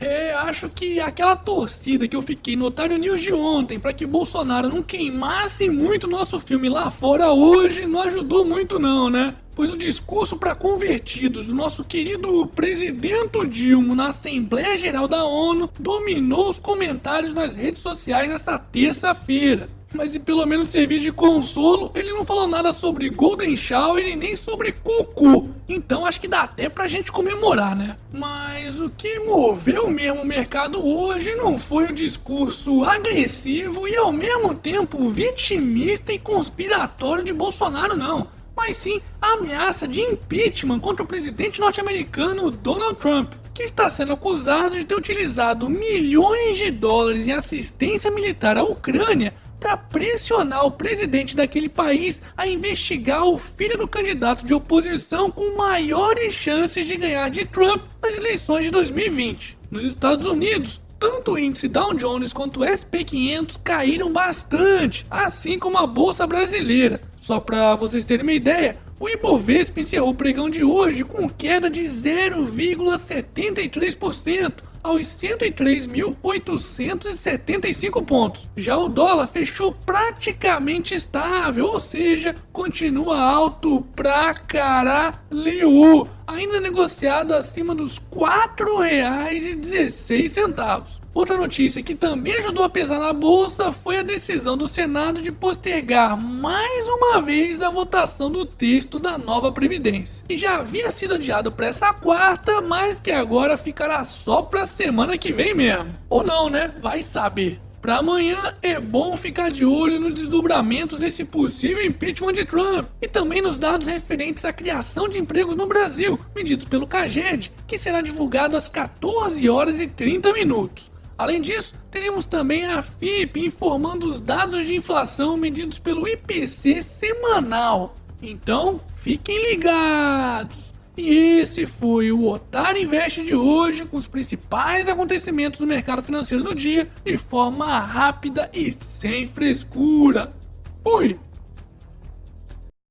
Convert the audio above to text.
É, acho que aquela torcida que eu fiquei no Otário News de ontem para que Bolsonaro não queimasse muito nosso filme lá fora hoje não ajudou muito não, né? Pois o discurso para convertidos do nosso querido presidente Dilma na Assembleia Geral da ONU dominou os comentários nas redes sociais nessa terça-feira. Mas se pelo menos servir de consolo, ele não falou nada sobre Golden Shower e nem sobre Cucu. Então acho que dá até pra gente comemorar, né? Mas o que moveu mesmo o mercado hoje não foi o discurso agressivo e ao mesmo tempo vitimista e conspiratório de Bolsonaro, não mas sim a ameaça de impeachment contra o presidente norte-americano Donald Trump, que está sendo acusado de ter utilizado milhões de dólares em assistência militar à Ucrânia para pressionar o presidente daquele país a investigar o filho do candidato de oposição com maiores chances de ganhar de Trump nas eleições de 2020. Nos Estados Unidos, tanto o índice Dow Jones quanto o SP500 caíram bastante, assim como a bolsa brasileira. Só para vocês terem uma ideia, o Ibovespa encerrou o pregão de hoje com queda de 0,73%, aos 103.875 pontos. Já o dólar fechou praticamente estável, ou seja, continua alto pra caralho, ainda negociado acima dos R$ 4,16. Outra notícia que também ajudou a pesar na bolsa foi a decisão do Senado de postergar mais uma vez a votação do texto da nova Previdência, que já havia sido adiado para essa quarta, mas que agora ficará só para semana que vem mesmo. Ou não, né? Vai saber. Para amanhã é bom ficar de olho nos desdobramentos desse possível impeachment de Trump e também nos dados referentes à criação de empregos no Brasil, medidos pelo CAGED, que será divulgado às 14 horas e 30 minutos. Além disso, teremos também a FIP informando os dados de inflação medidos pelo IPC semanal. Então, fiquem ligados! E esse foi o Otário Invest de hoje, com os principais acontecimentos do mercado financeiro do dia, de forma rápida e sem frescura. Fui!